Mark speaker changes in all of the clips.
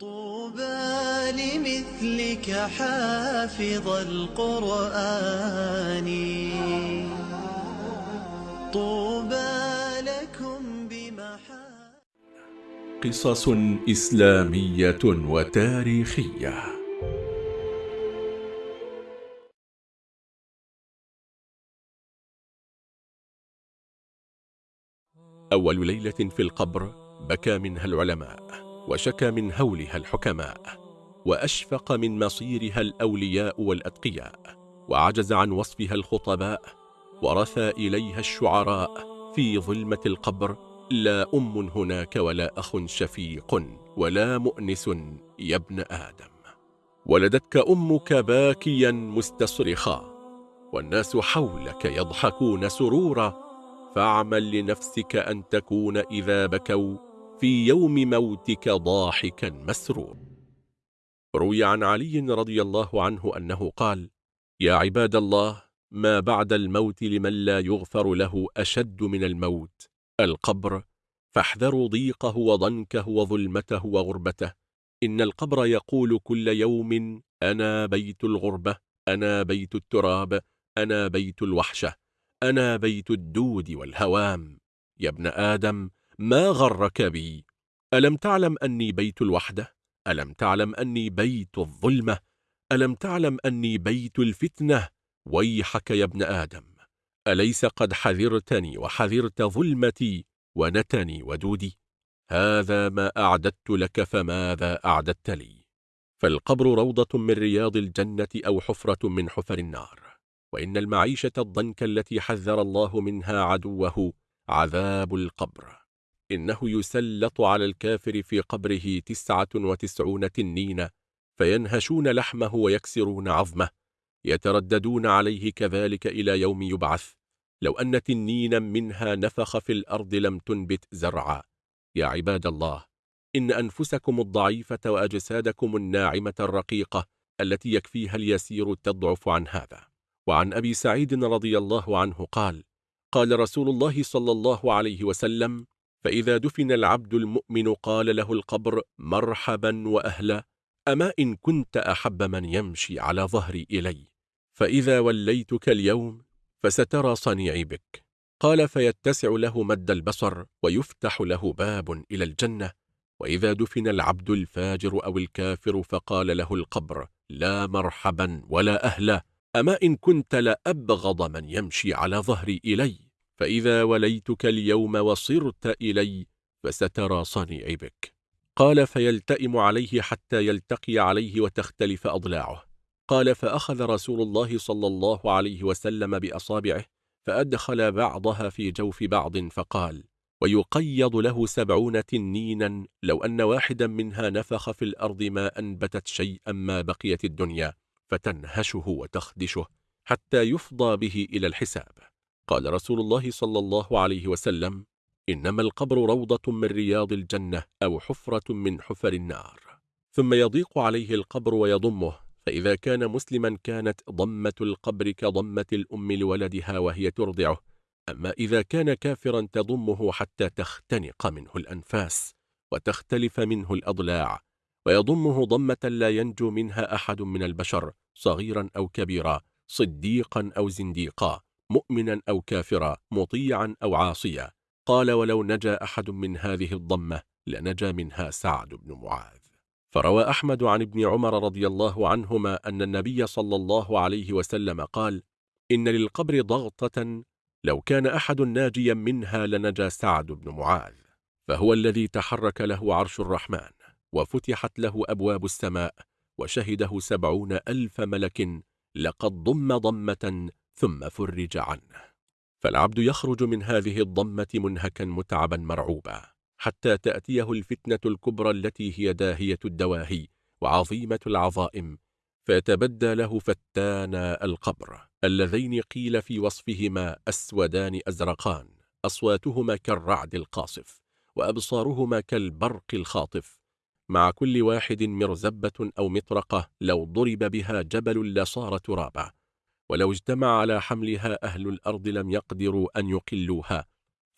Speaker 1: طوبى لمثلك حافظ القرآن. طوبى لكم بمحا
Speaker 2: قصص إسلامية وتاريخية. أول ليلة في القبر بكى منها العلماء. وشكى من هولها الحكماء وأشفق من مصيرها الأولياء والأتقياء وعجز عن وصفها الخطباء ورثى إليها الشعراء في ظلمة القبر لا أم هناك ولا أخ شفيق ولا مؤنس يا ابن آدم. ولدتك أمك باكيا مستصرخا والناس حولك يضحكون سرورا فاعمل لنفسك أن تكون إذا بكوا في يوم موتك ضاحكا مسرور روي عن علي رضي الله عنه أنه قال يا عباد الله ما بعد الموت لمن لا يغفر له أشد من الموت؟ القبر فاحذروا ضيقه وضنكه وظلمته وغربته. إن القبر يقول كل يوم أنا بيت الغربة أنا بيت التراب أنا بيت الوحشة أنا بيت الدود والهوام. يا ابن آدم ما غرك بي؟ ألم تعلم أني بيت الوحدة؟ ألم تعلم أني بيت الظلمة؟ ألم تعلم أني بيت الفتنة؟ ويحك يا ابن آدم أليس قد حذرتني وحذرت ظلمتي ونتني ودودي؟ هذا ما أعددت لك فماذا أعددت لي؟ فالقبر روضة من رياض الجنة أو حفرة من حفر النار وإن المعيشة الضنك التي حذر الله منها عدوه عذاب القبر. إنه يسلط على الكافر في قبره تسعة وتسعون تنين فينهشون لحمه ويكسرون عظمه يترددون عليه كذلك إلى يوم يبعث. لو أن تنينا منها نفخ في الأرض لم تنبت زرعا. يا عباد الله إن أنفسكم الضعيفة وأجسادكم الناعمة الرقيقة التي يكفيها اليسير تضعف عن هذا. وعن أبي سعيد رضي الله عنه قال قال رسول الله صلى الله عليه وسلم فإذا دفن العبد المؤمن قال له القبر مرحبا وأهلا أما إن كنت أحب من يمشي على ظهري إلي؟ فإذا وليتك اليوم فسترى صنيعي بك. قال فيتسع له مد البصر ويفتح له باب إلى الجنة. وإذا دفن العبد الفاجر أو الكافر فقال له القبر لا مرحبا ولا أهلا أما إن كنت لأبغض من يمشي على ظهري إلي؟ فإذا وليتك اليوم وصرت إلي فسترى صنيعي بك قال فيلتئم عليه حتى يلتقي عليه وتختلف أضلاعه. قال فأخذ رسول الله صلى الله عليه وسلم بأصابعه فأدخل بعضها في جوف بعض فقال ويقيض له سبعون تنينا لو أن واحدا منها نفخ في الأرض ما أنبتت شيئا ما بقيت الدنيا فتنهشه وتخدشه حتى يفضى به إلى الحساب. قال رسول الله صلى الله عليه وسلم إنما القبر روضة من رياض الجنة أو حفرة من حفر النار. ثم يضيق عليه القبر ويضمه فإذا كان مسلما كانت ضمة القبر كضمة الأم لولدها وهي ترضعه. أما إذا كان كافرا تضمه حتى تختنق منه الأنفاس وتختلف منه الأضلاع. ويضمه ضمة لا ينجو منها أحد من البشر صغيرا أو كبيرا صديقا أو زنديقا. مؤمنا أو كافرا مطيعا أو عاصيا. قال ولو نجا أحد من هذه الضمة لنجا منها سعد بن معاذ. فروى أحمد عن ابن عمر رضي الله عنهما أن النبي صلى الله عليه وسلم قال إن للقبر ضغطة لو كان أحد ناجيا منها لنجا سعد بن معاذ. فهو الذي تحرك له عرش الرحمن وفتحت له أبواب السماء وشهده سبعون ألف ملك لقد ضم ضمة ثم فرج عنه. فالعبد يخرج من هذه الضمة منهكا متعبا مرعوبا حتى تأتيه الفتنة الكبرى التي هي داهية الدواهي وعظيمة العظائم فيتبدى له فتانا القبر. اللذين قيل في وصفهما أسودان أزرقان أصواتهما كالرعد القاصف وأبصارهما كالبرق الخاطف. مع كل واحد مرزبة أو مطرقة لو ضرب بها جبل لصار ترابا. ولو اجتمع على حملها أهل الأرض لم يقدروا أن يقلوها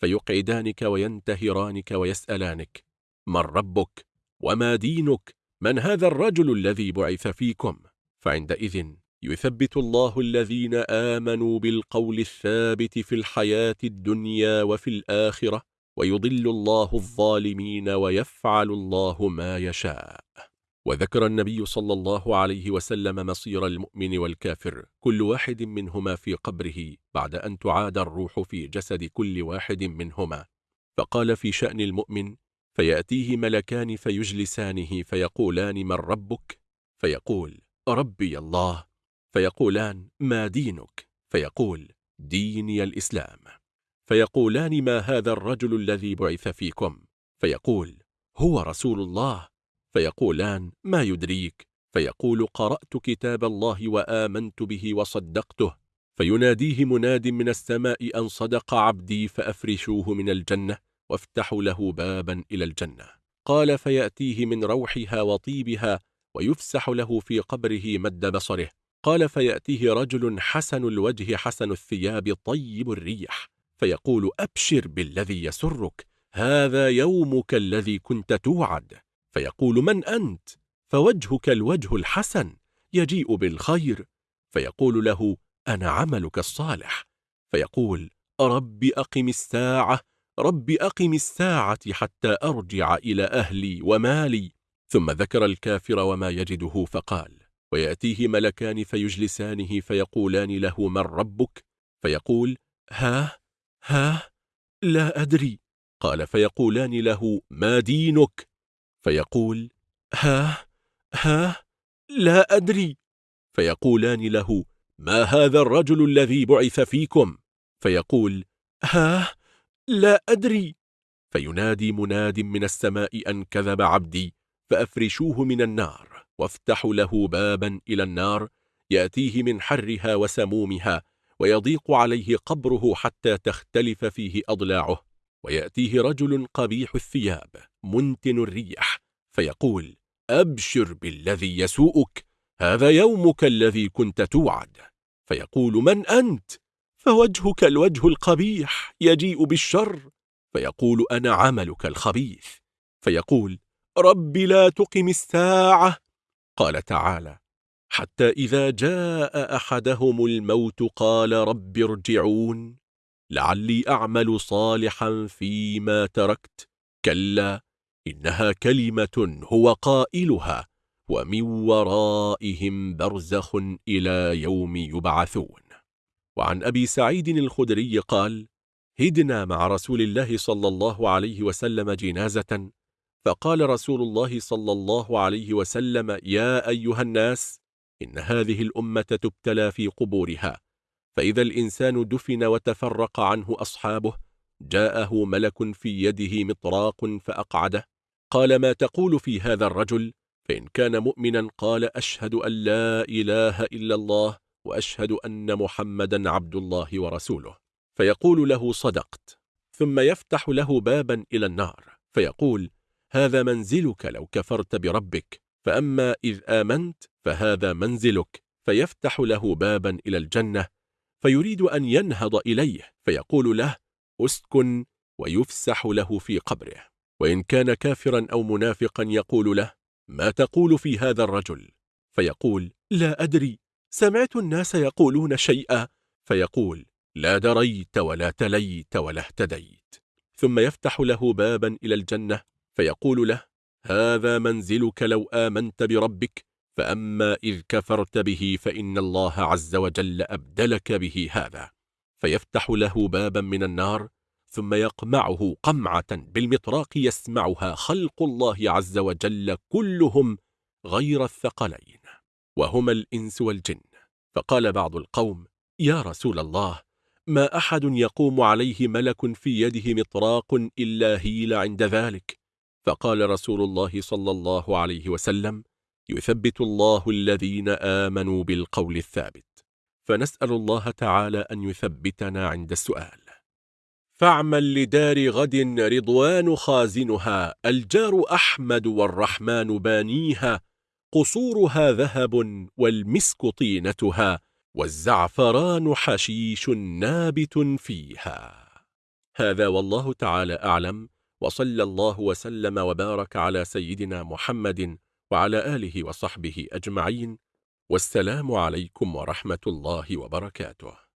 Speaker 2: فيقعدانك وينتهرانك ويسألانك من ربك؟ وما دينك؟ من هذا الرجل الذي بعث فيكم؟ فعندئذ يثبت الله الذين آمنوا بالقول الثابت في الحياة الدنيا وفي الآخرة ويضل الله الظالمين ويفعل الله ما يشاء. وذكر النبي صلى الله عليه وسلم مصير المؤمن والكافر كل واحد منهما في قبره بعد أن تعاد الروح في جسد كل واحد منهما. فقال في شأن المؤمن فيأتيه ملكان فيجلسانه فيقولان من ربك؟ فيقول ربي الله فيقولان ما دينك؟ فيقول ديني الإسلام فيقولان ما هذا الرجل الذي بعث فيكم؟ فيقول هو رسول الله فيقولان ما يدريك؟ فيقول قرأت كتاب الله وآمنت به وصدقته. فيناديه مناد من السماء أن صدق عبدي فأفرشوه من الجنة وافتحوا له بابا إلى الجنة. قال فيأتيه من روحها وطيبها ويفسح له في قبره مد بصره. قال فيأتيه رجل حسن الوجه حسن الثياب طيب الريح. فيقول أبشر بالذي يسرك هذا يومك الذي كنت توعد. فيقول من أنت؟ فوجهك الوجه الحسن يجيء بالخير. فيقول له أنا عملك الصالح. فيقول رب أقم الساعة رب أقم الساعة حتى أرجع إلى أهلي ومالي. ثم ذكر الكافر وما يجده فقال ويأتيه ملكان فيجلسانه فيقولان له من ربك؟ فيقول ها ها لا أدري. قال فيقولان له ما دينك؟ فيقول ها ها لا أدري. فيقولان له ما هذا الرجل الذي بعث فيكم؟ فيقول ها لا أدري. فينادي مناد من السماء أن كذب عبدي فأفرشوه من النار وافتحوا له بابا إلى النار يأتيه من حرها وسمومها ويضيق عليه قبره حتى تختلف فيه أضلاعه ويأتيه رجل قبيح الثياب. منتن الريح فيقول أبشر بالذي يسوءك هذا يومك الذي كنت توعد. فيقول من أنت؟ فوجهك الوجه القبيح يجيء بالشر. فيقول أنا عملك الخبيث. فيقول رب لا تقم الساعة. قال تعالى حتى إذا جاء أحدهم الموت قال رب ارجعون. لعلي أعمل صالحا فيما تركت. كلا إنها كلمة هو قائلها ومن ورائهم برزخ إلى يوم يبعثون. وعن أبي سعيد الخدري قال هدنا مع رسول الله صلى الله عليه وسلم جنازة. فقال رسول الله صلى الله عليه وسلم يا أيها الناس إن هذه الأمة تبتلى في قبورها فإذا الإنسان دفن وتفرق عنه أصحابه جاءه ملك في يده مطراق فأقعده قال ما تقول في هذا الرجل؟ فإن كان مؤمنا قال أشهد أن لا إله إلا الله وأشهد أن محمدا عبد الله ورسوله. فيقول له صدقت. ثم يفتح له بابا إلى النار. فيقول هذا منزلك لو كفرت بربك فأما إذ آمنت فهذا منزلك. فيفتح له بابا إلى الجنة فيريد أن ينهض إليه. فيقول له أسكن ويفسح له في قبره. وإن كان كافرا أو منافقا يقول له ما تقول في هذا الرجل؟ فيقول لا أدري سمعت الناس يقولون شيئا. فيقول لا دريت ولا تليت ولا اهتديت. ثم يفتح له بابا إلى الجنة فيقول له هذا منزلك لو آمنت بربك فأما إذ كفرت به فإن الله عز وجل أبدلك به هذا. فيفتح له بابا من النار ثم يقمعه قمعة بالمطراق يسمعها خلق الله عز وجل كلهم غير الثقلين وهما الإنس والجن. فقال بعض القوم يا رسول الله ما أحد يقوم عليه ملك في يده مطراق إلا هيل عند ذلك. فقال رسول الله صلى الله عليه وسلم يثبت الله الذين آمنوا بالقول الثابت فنسأل الله تعالى أن يثبتنا عند السؤال. فاعمل لدار غد رضوان خازنها الجار أحمد والرحمن بانيها قصورها ذهب والمسك طينتها والزعفران حشيش نابت فيها. هذا والله تعالى أعلم وصلى الله وسلم وبارك على سيدنا محمد وعلى آله وصحبه أجمعين والسلام عليكم ورحمة الله وبركاته.